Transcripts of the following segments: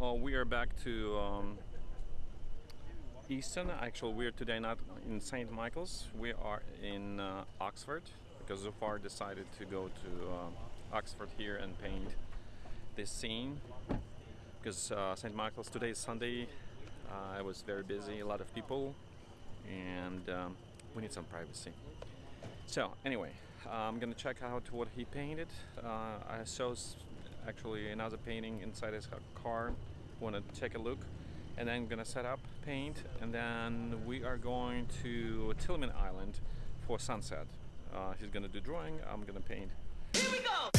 Uh, we are back to um, Easton. Actually, we're today not in St. Michael's. We are in uh, Oxford because Zufar decided to go to uh, Oxford here and paint this scene. Because uh, St. Michael's today is Sunday. Uh, I was very busy, a lot of people, and um, we need some privacy. So anyway, I'm gonna check out what he painted. Uh, I saw actually another painting inside his car. Want to take a look, and then I'm gonna set up paint, and then we are going to Tilghman Island for sunset. Uh, he's gonna do drawing. I'm gonna paint. here we go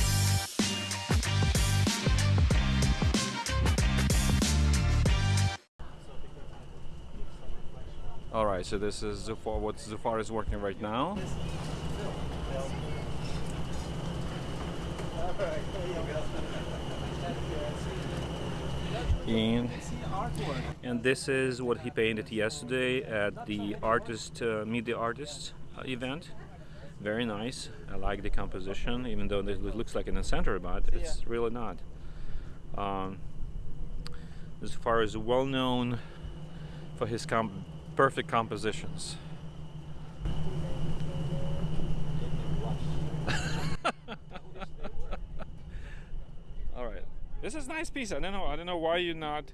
All right, so this is Zufar, what Zufar is working right now. And, and this is what he painted yesterday at the artist uh, meet the artist uh, event. Very nice. I like the composition, even though it looks like in the center, but it's really not. Um, as far as well known for his com- perfect compositions. All right, this is nice piece. I don't know. I don't know why you're not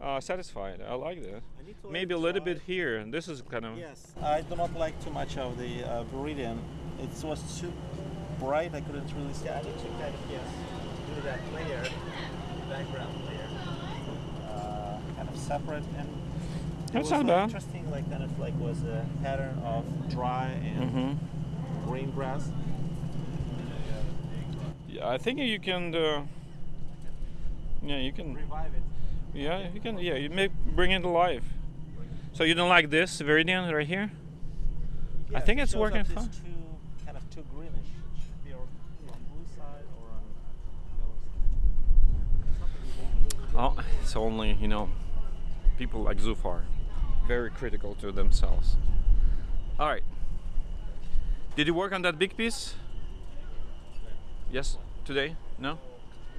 uh, satisfied. I like that. I Maybe a little dry. bit here. And this is kind of Yes, I do not like too much of the uh, Viridian. It was too bright. I couldn't really see. I need to kind of yes, do that layer, background layer, uh, kind of separate and. it That's was, not like, bad. Interesting, like kind of like was a pattern of dry and hmm green grass. Yeah, I think you can. Uh, yeah, you can. Revive it. Yeah, you can. Yeah, you may bring it to life. So you don't like this Viridian right here? I think it's working fine. Too, kind of too greenish. It should be on on blue side or on yellow side. Oh, it's only you know people like Zufar, very critical to themselves. All right. Did you work on that big piece? Yes, today? No,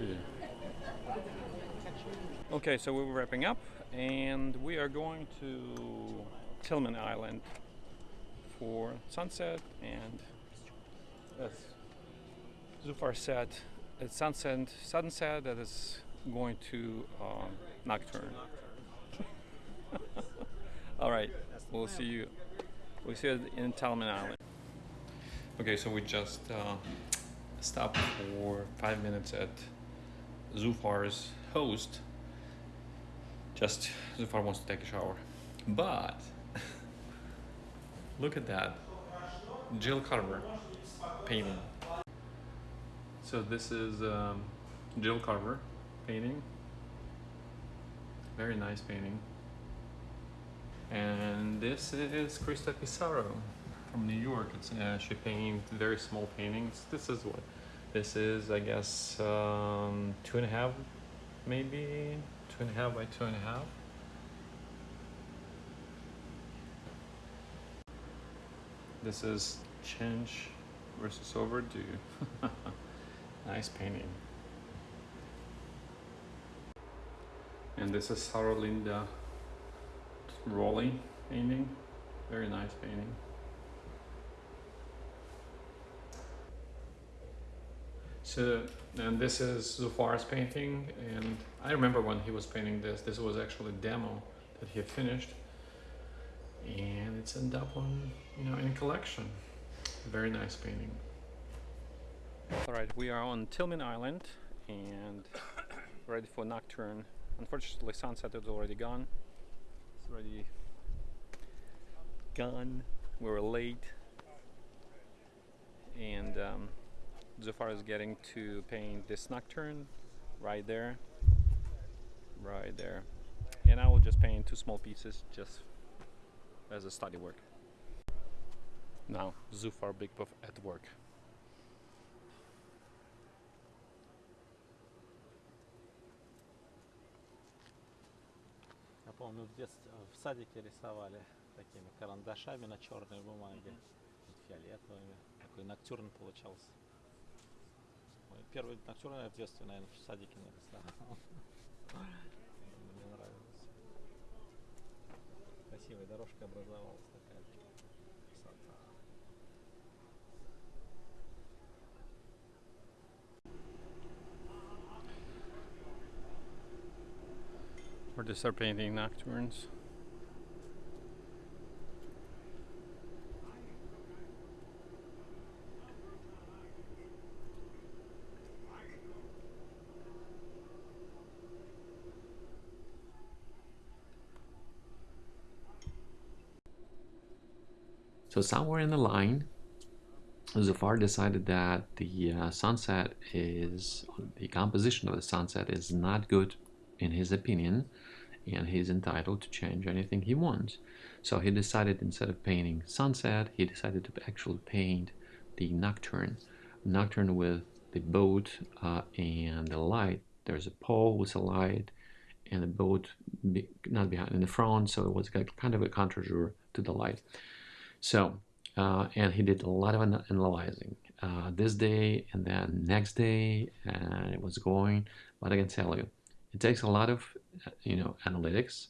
Yeah. Okay, so we're wrapping up, and we are going to Tilghman Island for sunset. And as Zufar said, it's sunset, sunset that is going to um, nocturne. All right, we'll see you. We'll see you in Tilghman Island. Okay, so we just uh, stopped for five minutes at Zufar's host. Just Zufar wants to take a shower. But look at that. Jill Carver painting. So this is um, Jill Carver painting. Very nice painting. And this is Krista Pissarro from New York. It's, uh, she painted very small paintings. This is what this is, I guess, um, two and a half, maybe two and a half by two and a half. This is change versus overdue. nice painting. And this is Sarah Linda Rowley painting. Very nice painting. So, and this is Zufar's painting, and I remember when he was painting this, this was actually a demo that he finished, and it's ended up on, you know, in collection. Very nice painting. All right, we are on Tilghman Island, and ready for nocturne. Unfortunately, sunset is already gone. It's already gone. We were late, and um, Zufar is getting to paint this nocturne right there, right there. And I will just paint two small pieces just as a study work. Now, Zufar Bikbov at work. Я помню, в детстве в садике рисовали такими карандашами на черной бумаге, фиолетовыми. Такой ноктюрн получался. Первый ноктюрн я в детстве, наверное, в садике нарисовал. Мне нравилось. Красивая дорожка образовалась такая. Красота. We're just start painting nocturnes. So somewhere in the line, Zufar decided that the uh, sunset is the composition of the sunset is not good in his opinion, and he's entitled to change anything he wants. So he decided instead of painting sunset, he decided to actually paint the nocturne, nocturne with the boat uh, and the light. There's a pole with a light, and the boat be, not behind in the front, so it was kind of a contre-jour to the light. So, uh, and he did a lot of ana- analyzing uh, this day and then next day, and it was going. But I can tell you, it takes a lot of, uh, you know, analytics,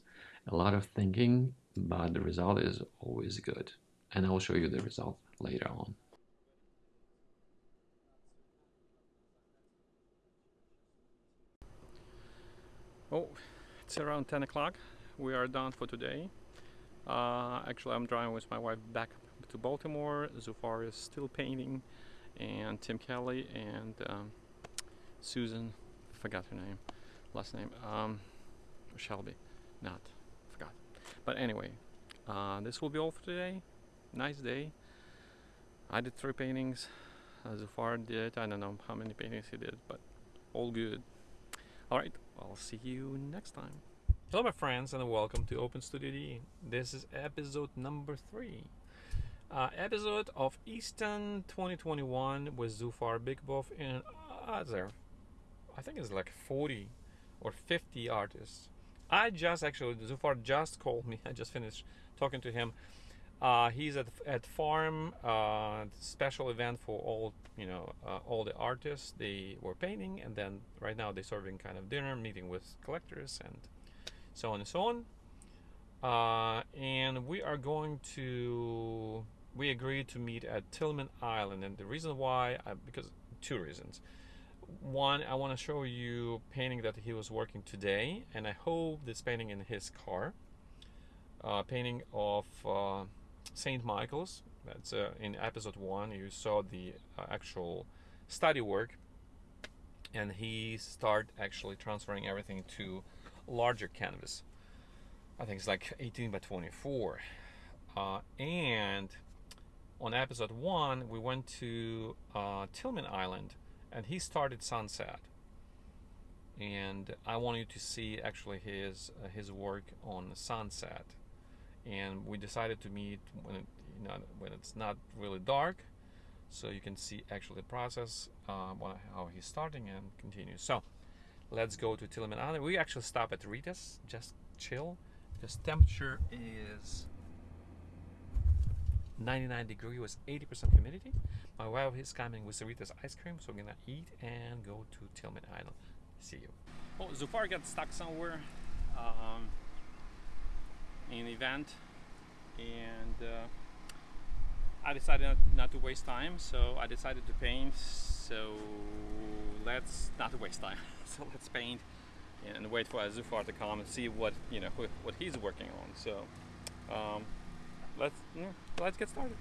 a lot of thinking, but the result is always good. And I will show you the result later on. Oh, it's around 10 o'clock. We are done for today. Uh, actually, I'm driving with my wife back to Baltimore. Zufar is still painting, and Tim Kelly and um, Susan, I forgot her name, last name, um, Shelby, not, forgot. But anyway, uh, this will be all for today. Nice day. I did three paintings. Uh, Zufar did, I don't know how many paintings he did, but all good. Alright, I'll see you next time. Hello, my friends, and welcome to Open Studio D. This is episode number three. Uh, episode of Easton 2021 with Zufar Bikbov and other, I think it's like 40 or 50 artists. I just actually, Zufar just called me, I just finished talking to him Uh, he's at at farm uh, special event for all you know uh, all the artists. They were painting, and then right now they're serving kind of dinner, meeting with collectors, and so on and so on. Uh, and we are going to we agreed to meet at Tilghman Island, and the reason why I, because two reasons. One, I want to show you painting that he was working today, and I hope this painting in his car. Uh, painting of uh, Saint Michael's. That's uh, in episode one. You saw the uh, actual study work, and he start actually transferring everything to larger canvas. I think it's like 18 by 24. Uh, and on episode one, we went to uh, Tilghman Island, and he started Sunset. And I want you to see actually his uh, his work on Sunset. And we decided to meet when it, you know when it's not really dark, so you can see actually the process, uh, how he's starting and continues. So let's go to Tilghman Island. We actually stop at Rita's, just chill, because temperature is 99 degree with 80% humidity. My wife is coming with Rita's ice cream, so we're gonna eat and go to Tilghman Island. See you. Oh, Zufar got stuck somewhere um, in event, and uh, I decided not to waste time, so I decided to paint. So let's not waste time. so let's paint and wait for Zufar to come and see what you know what he's working on. So. Um, let's yeah, let's get started.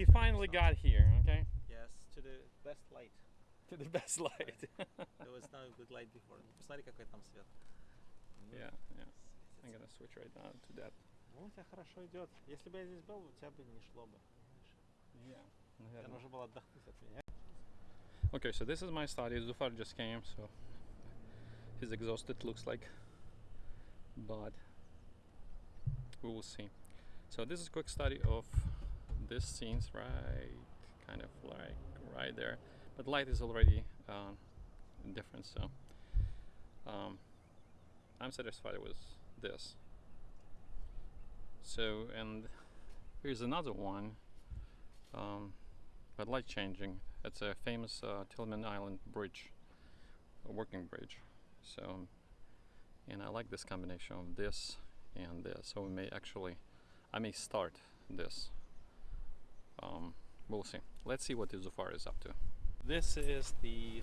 если покажу. He finally got here, okay? Yes, to the best light. To the best light. There was no good light before. Посмотри, какой там свет. Ну, yeah, yeah. I'm gonna switch right now to that. Ну, у тебя хорошо идет. Если бы я здесь был, у тебя бы не шло бы. Yeah. Тебе нужно было отдохнуть от меня. Okay, so this is my study. Zufar just came, so he's exhausted, looks like. But we will see. So this is a quick study of this scenes right, kind of like right there. But light is already um, different, so um, I'm satisfied with this. So and here's another one. Um, but light changing. It's a famous uh, Tilghman Island bridge, a working bridge. So, and I like this combination of this and this. So we may actually, I may start this. Um, we'll see. Let's see what the Zufar is up to. This is the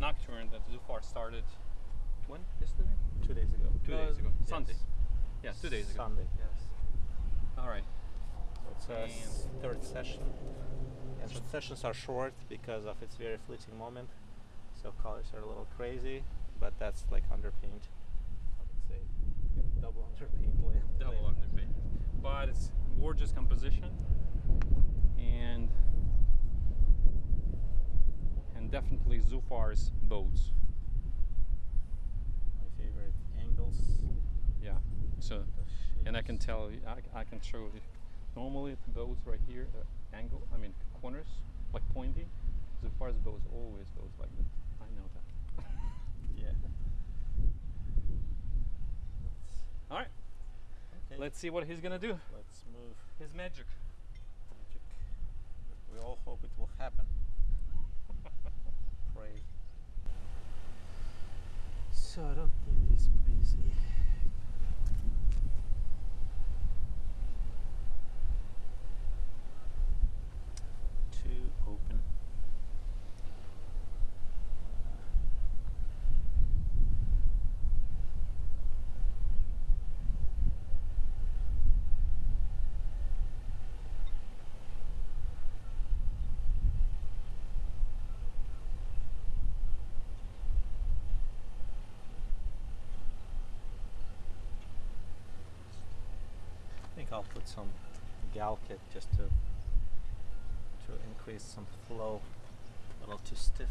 nocturne that Zufar started. When? Yesterday? Two days ago. Two Uh, days ago. yes. Sunday. Yeah, two days ago. Sunday, yes. All right. It's a s- And- third session. And the sessions are short because of its very fleeting moment. So colors are a little crazy, but that's like underpaint. I would say double underpaint double layer. underpaint. But it's gorgeous composition and and definitely Zufar's boats. My favorite angles. Yeah. So and I can tell you, I, I can show you. Normally the boats right here, uh, angle. I mean corners, like pointy. Zufar's boats always goes like this. I know that. Yeah. All right. Okay. Let's see what he's gonna do. Let's move His magic. Hope it will happen. Pray. So I don't think it's busy. Two open. I think I'll put some gal kit just to to increase some flow. A little too stiff.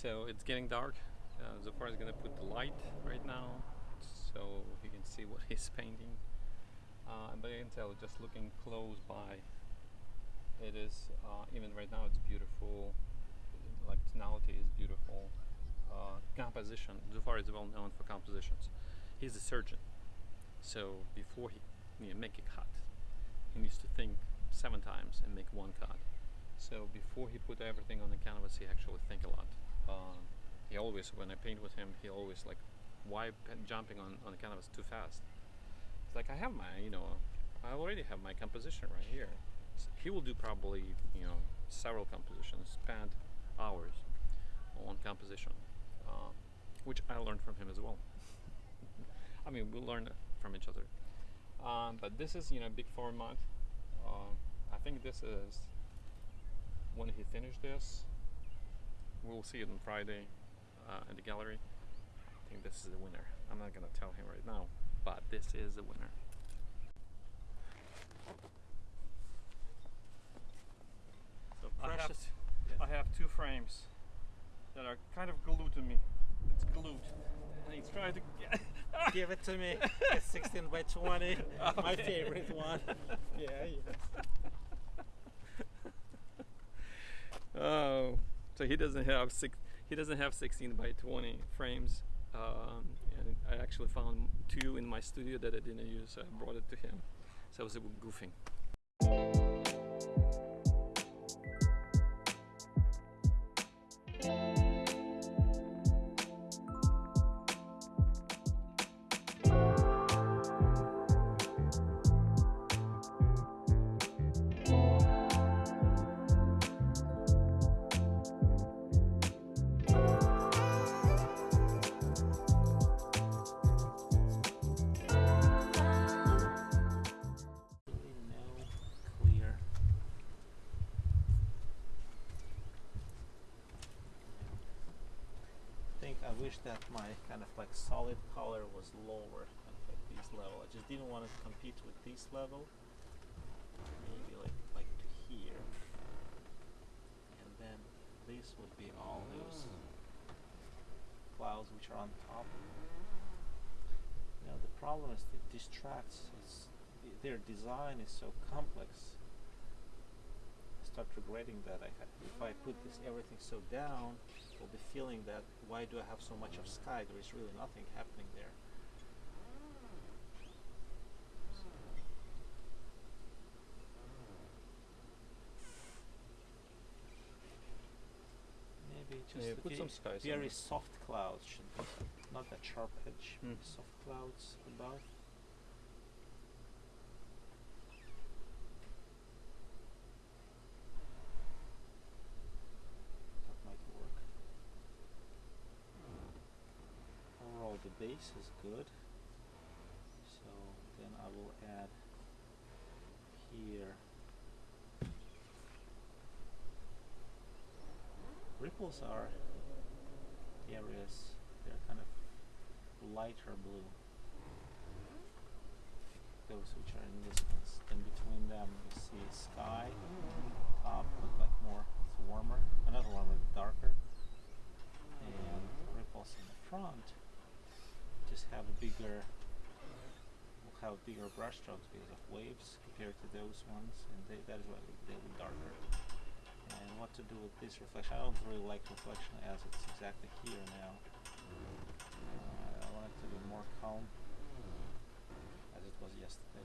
So it's getting dark. Uh, Zufar is gonna put the light right now, so you can see what he's painting. Uh, but you can tell just looking close by, it is uh, even right now it's beautiful. Like tonality is beautiful. Uh, composition. Zufar is well known for compositions. He's a surgeon, So before he you know, make a cut, he needs to think seven times and make one cut. So before he put everything on the canvas, he actually think a lot. Uh, he always, when I paint with him, he always like, why jumping on, on the canvas too fast? It's like I have my, you know, I already have my composition right here. S- He will do probably, you know, several compositions, spend hours on composition, uh, which I learned from him as well. I mean, we learn from each other. Um, but this is, you know, big format. Um, I think this is when he finished this. We'll see it on Friday uh, at the gallery. I think this is the winner. I'm not gonna tell him right now, but this is the winner. So I have, precious. I have two frames that are kind of glued to me. It's glued, and he's trying to get. Give it to me. It's 16 by 20. My favorite one. Yeah, yeah. Oh, so he doesn't have six. He doesn't have 16 by 20 frames. Um, and I actually found two in my studio that I didn't use, so I brought it to him. So I was goofing. That my kind of like solid color was lower, kind of like this level. I just didn't want to compete with this level. Maybe like like to here, and then this would be all those clouds which are on top. Now the problem is it distracts. It's their design is so complex. I start regretting that I if I put this everything so down, I'll be feeling that why do I have so much of sky? There is really nothing happening there. Maybe just Yeah, put some ve- skies very it. soft clouds should be not that sharp edge. Mm. Soft clouds above. That might work. Overall, the base is good. So then I will add here. Ripples are areas they're kind of lighter blue. Those which are in ones then between them you see sky. Top look like more it's warmer. Uh, not warmer darker. And ripples in the front just have a bigger will have bigger brush strokes because of waves compared to those ones and they, that is why they'll be darker and what to do with this reflection. I don't really like reflection as it's exactly here now. Uh, I want it to be more calm as it was yesterday.